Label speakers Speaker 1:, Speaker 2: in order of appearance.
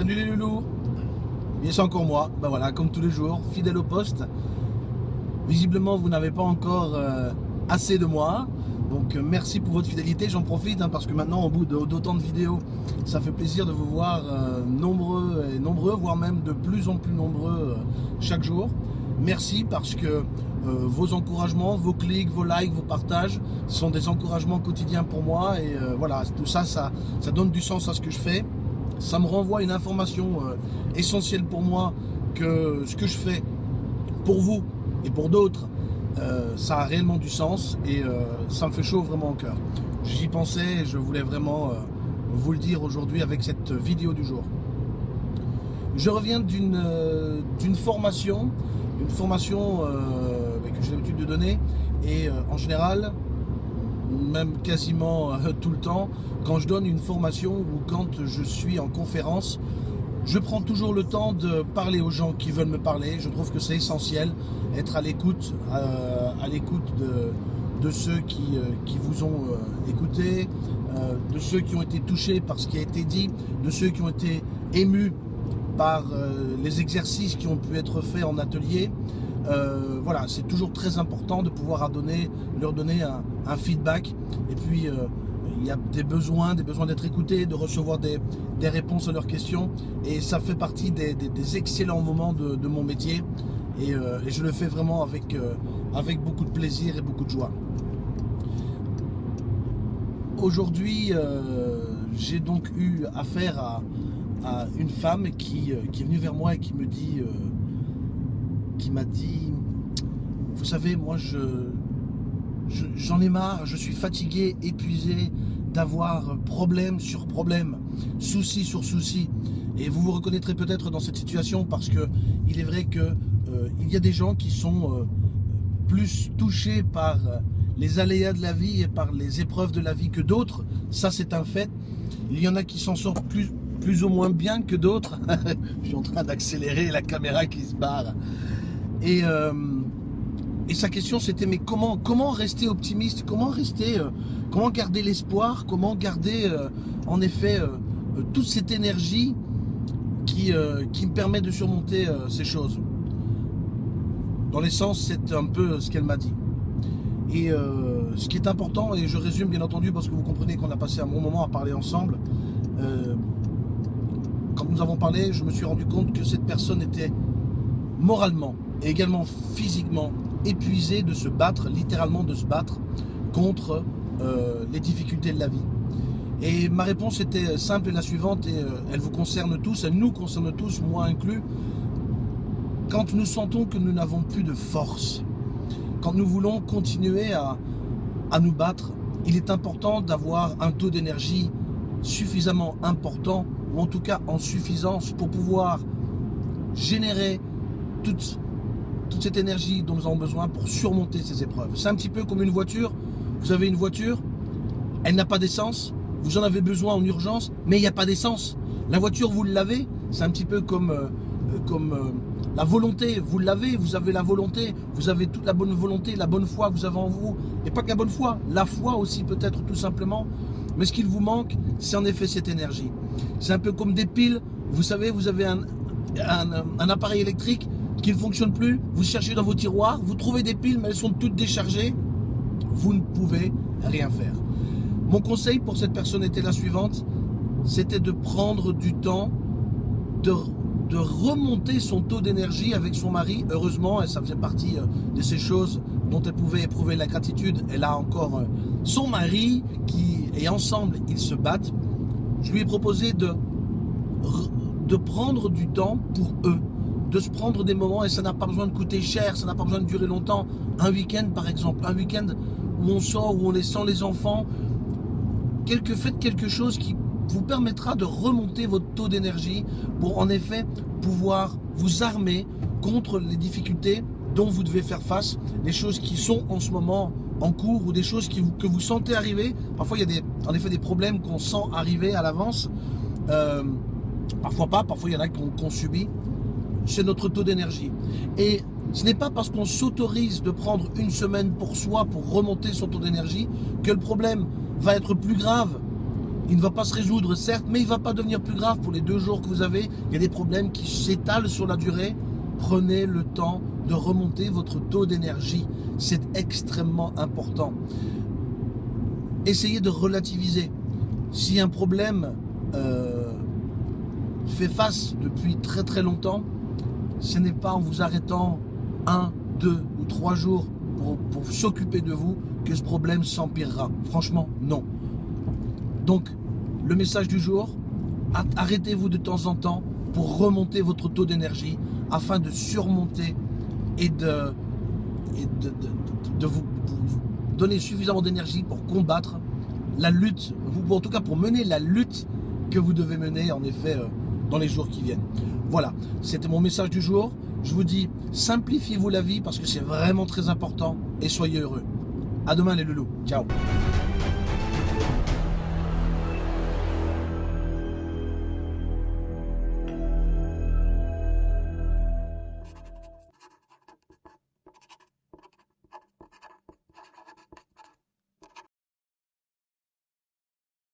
Speaker 1: Salut les loulous Et c'est encore moi, ben voilà, comme tous les jours, fidèle au poste. Visiblement, vous n'avez pas encore euh, assez de moi. Donc euh, merci pour votre fidélité, j'en profite hein, parce que maintenant au bout d'autant de vidéos, ça fait plaisir de vous voir euh, nombreux et nombreux, voire même de plus en plus nombreux chaque jour. Merci parce que vos encouragements, vos clics, vos likes, vos partages sont des encouragements quotidiens pour moi et voilà, tout ça, ça, ça donne du sens à ce que je fais ça me renvoie une information euh, essentielle pour moi que ce que je fais pour vous et pour d'autres, euh, ça a réellement du sens et euh, ça me fait chaud vraiment au cœur. J'y pensais et je voulais vraiment vous le dire aujourd'hui avec cette vidéo du jour. Je reviens d'une formation, une formation que j'ai l'habitude de donner et en général, même quasiment tout le temps, quand je donne une formation ou quand je suis en conférence, je prends toujours le temps de parler aux gens qui veulent me parler. Je trouve que c'est essentiel, être à l'écoute euh, de, ceux qui, euh, vous ont euh, écouté, de ceux qui ont été touchés par ce qui a été dit, de ceux qui ont été émus par les exercices qui ont pu être faits en atelier. Voilà, c'est toujours très important de pouvoir leur donner un, feedback. Et puis, il y a des besoins, des besoins d'être écoutés, de recevoir des, réponses à leurs questions. Et ça fait partie des, excellents moments de, mon métier. Euh, et, je le fais vraiment avec, euh, beaucoup de plaisir et beaucoup de joie. Aujourd'hui, euh, j'ai donc eu affaire à, une femme qui, est venue vers moi et qui me dit, qui m'a dit, vous savez, moi je, j'en ai marre, je suis fatigué, épuisé d'avoir problème sur problème, souci sur souci. Et vous vous reconnaîtrez peut-être dans cette situation parce que il est vrai que euh, il y a des gens qui sont euh, plus touchés par les aléas de la vie et par les épreuves de la vie que d'autres. Ça, c'est un fait. Il y en a qui s'en sortent plus, plus ou moins bien que d'autres. Je suis en train d'accélérer la caméra qui se barre. Et euh, et sa question c'était mais comment, comment rester optimiste? Comment rester, euh, comment garder l'espoir? Comment garder euh, en effet toute cette énergie qui, qui me permet de surmonter ces choses? Dans l'essence c'est un peu ce qu'elle m'a dit. Et ce qui est important, et je résume bien entendu parce que vous comprenez qu'on a passé un bon moment à parler ensemble, quand nous avons parlé, je me suis rendu compte que cette personne était moralement également physiquement épuisé de se battre, littéralement de se battre contre euh, les difficultés de la vie. Et ma réponse était simple et la suivante, et euh, elle vous concerne tous, elle nous concerne tous, moi inclus. Quand nous sentons que nous n'avons plus de force, quand nous voulons continuer à, à nous battre, il est important d'avoir un taux d'énergie suffisamment important, ou en tout cas en suffisance pour pouvoir générer toute toute cette énergie dont nous avons besoin pour surmonter ces épreuves. C'est un petit peu comme une voiture. Vous avez une voiture, elle n'a pas d'essence, vous en avez besoin en urgence, mais il n'y a pas d'essence. La voiture, vous l'avez, c'est un petit peu comme, euh, euh, comme euh, la volonté, vous l'avez, vous avez la volonté, vous avez toute la bonne volonté, la bonne foi que vous avez en vous, et pas que la bonne foi, la foi aussi peut-être tout simplement, mais ce qu'il vous manque, c'est en effet cette énergie. C'est un peu comme des piles, vous savez, vous avez un, un appareil électrique, qui ne fonctionne plus, vous cherchez dans vos tiroirs, vous trouvez des piles mais elles sont toutes déchargées, vous ne pouvez rien faire. Mon conseil pour cette personne était la suivante, c'était de prendre du temps, de, remonter son taux d'énergie avec son mari. Heureusement, et ça faisait partie euh, de ces choses dont elle pouvait éprouver la gratitude, elle a encore euh, son mari qui, et ensemble, ils se battent. Je lui ai proposé de, de prendre du temps pour eux de se prendre des moments et ça n'a pas besoin de coûter cher, ça n'a pas besoin de durer longtemps. Un week-end par exemple, un week-end où on sort, où on est sans les enfants, quelque, faites quelque chose qui vous permettra de remonter votre taux d'énergie pour en effet pouvoir vous armer contre les difficultés dont vous devez faire face, les choses qui sont en ce moment en cours ou des choses que vous sentez arriver. Parfois il y a en effet des problèmes qu'on sent arriver à l'avance. Euh, parfois pas, parfois il y en a qu'on subit c'est notre taux d'énergie. Et ce n'est pas parce qu'on s'autorise de prendre une semaine pour soi, pour remonter son taux d'énergie, que le problème va être plus grave Il ne va pas se résoudre, certes, mais il ne va pas devenir plus grave pour les deux jours que vous avez. Il y a des problèmes qui s'étalent sur la durée. Prenez le temps de remonter votre taux d'énergie. C'est extrêmement important. Essayez de relativiser. Si un problème euh, fait face depuis très très longtemps, ce n'est pas en vous arrêtant un, deux ou trois jours pour, s'occuper de vous que ce problème s'empirera. Franchement, non. Donc, le message du jour, arrêtez-vous de temps en temps pour remonter votre taux d'énergie afin de surmonter et de, de, vous, donner suffisamment d'énergie pour combattre la lutte, ou en tout cas pour mener la lutte que vous devez mener en effet euh, dans les jours qui viennent. Voilà, c'était mon message du jour. Je vous dis, simplifiez-vous la vie parce que c'est vraiment très important et soyez heureux. À demain les loulous. Ciao.